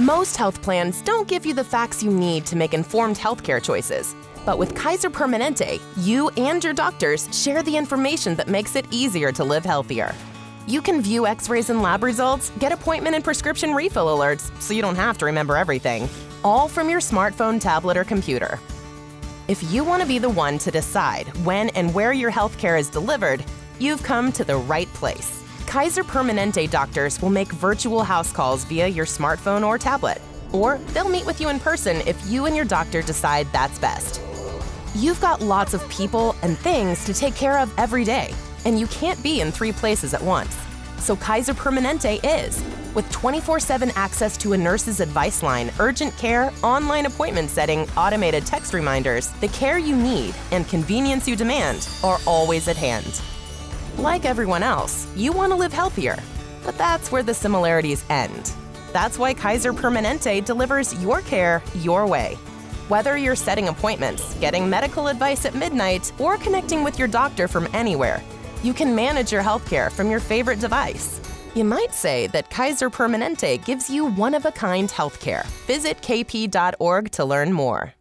Most health plans don't give you the facts you need to make informed healthcare choices. But with Kaiser Permanente, you and your doctors share the information that makes it easier to live healthier. You can view x rays and lab results, get appointment and prescription refill alerts, so you don't have to remember everything, all from your smartphone, tablet, or computer. If you want to be the one to decide when and where your healthcare is delivered, you've come to the right place. Kaiser Permanente doctors will make virtual house calls via your smartphone or tablet, or they'll meet with you in person if you and your doctor decide that's best. You've got lots of people and things to take care of every day, and you can't be in three places at once. So Kaiser Permanente is, with 24 7 access to a nurse's advice line, urgent care, online appointment setting, automated text reminders, the care you need and convenience you demand are always at hand. Like everyone else, you want to live healthier, but that's where the similarities end. That's why Kaiser Permanente delivers your care your way. Whether you're setting appointments, getting medical advice at midnight, or connecting with your doctor from anywhere, you can manage your healthcare from your favorite device. You might say that Kaiser Permanente gives you one of a kind healthcare. Visit kp.org to learn more.